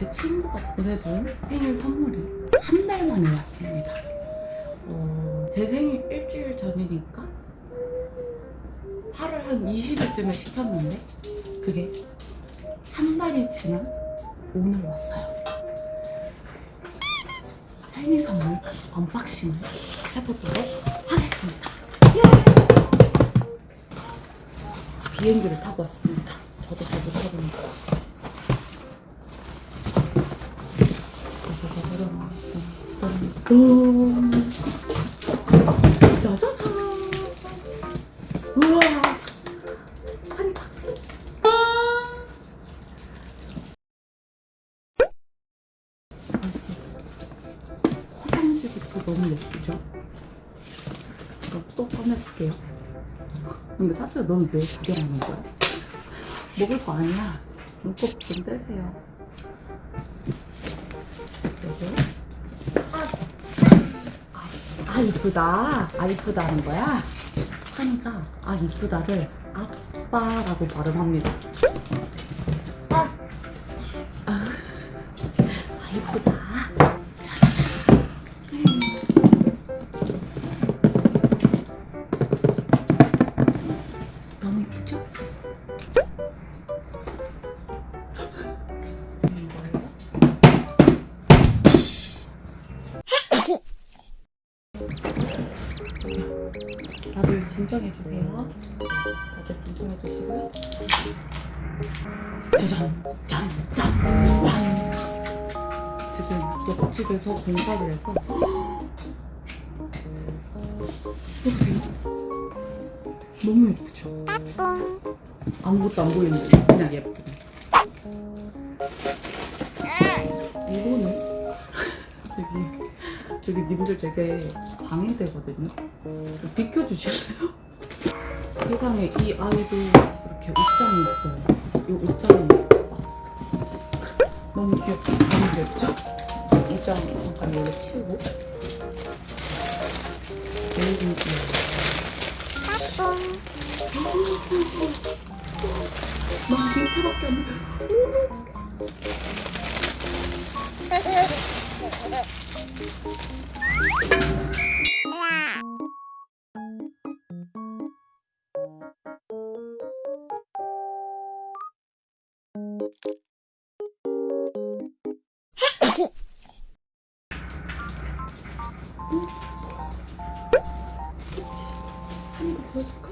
제 친구가 보내준 생일 선물이 한 달 만에 왔습니다. 어, 제 생일 일주일 전이니까 8월 한 20일쯤에 시켰는데 그게 한 달이 지난 오늘 왔어요. 생일 선물 unboxing을 해보도록 하겠습니다. 예! 비행기를 타고 왔습니다. 저도 잘 못하니까. 음. 짜자잔. 우와. 한이 박수. 벌써 화장지부터 너무 예쁘죠? 이거 또 꺼내볼게요. 근데 사실 넌왜 구경하는 거야? 먹을 거 아니야. 눈곱 좀 떼세요. 여기. 아, 아 이쁘다. 아 이쁘다 하는 거야? 하니까 아 이쁘다를 아빠라고 발음합니다. 아, 아 이쁘다. 다들 진정해주세요. 다들 진정해주시고요. 짜잔, 짠, 짠, 짠. 지금 옆집에서 공사를 해서 보세요. 너무 예쁘죠? 아무것도 안 보이는데 그냥 예쁘네. 이거는 여기 저기 님들 되게 방해되거든요. 좀 비켜주실래요? 세상에 이 아이도 이렇게 옷장이 있어요. 이 옷장이 왔어. 너무 귀엽죠? 너무 귀엽죠? 옷장 잠깐 여기 치우고. 너무 귀여워. 나 징크밖에 안 돼. 그치? 한번더 보여줄까?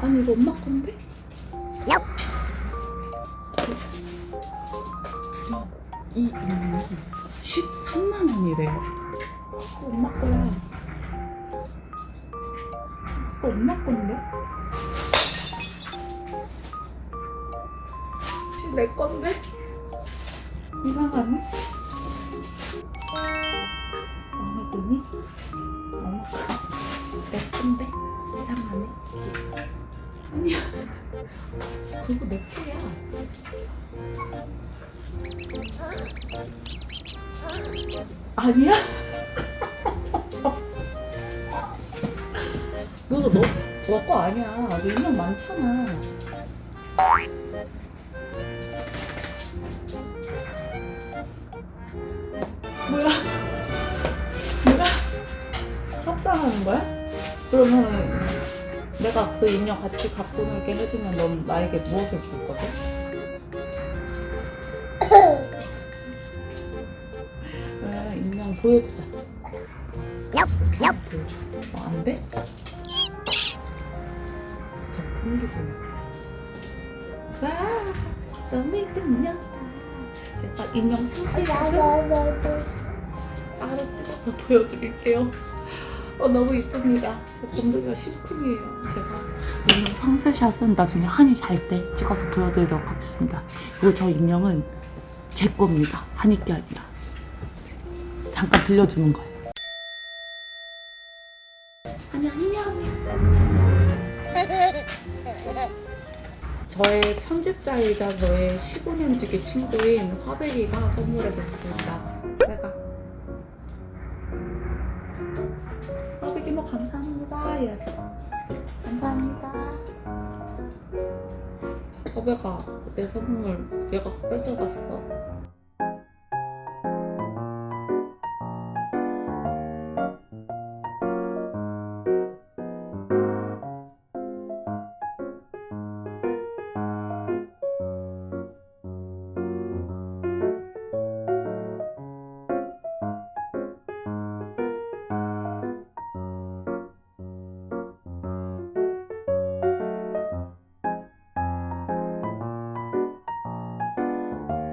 아니 이거 엄마 건데? 이 인형이 13만 원이래요 이거 엄마 거야 엄마 건데? 내 건데? 이상하네 마음에 드니? 엄마 내 건데? 이상하네 아니야 그거 내 거야 아니야? 그거 너, 너거 아니야 너 인형 많잖아 하는 거야? 그러면 내가 그 인형 같이 갖고 놀게 해주면 넌 나에게 무엇을 줄 거지? 왜 인형 보여주자. 보여줘. 어, 안 돼? 저큰 게 보여. 와, 너무 예쁜 인형이다. 제가 인형 상세샷을 따로 찍어서 보여드릴게요. 어, 너무 이쁩니다. 저 곰돌이가 심쿵이에요. 제가 인형 상세샷은 나중에 한이 잘 때 찍어서 보여드리도록 하겠습니다. 그리고 저 인형은 제 겁니다. 한이 게 아니라. 잠깐 빌려주는 거예요. 저의 편집자이자 저의 15년 지기 친구인 화백이가 선물해줬습니다. 내가 감사합니다 해야지. 감사합니다. 화백아 내 선물 얘가 뺏어갔어.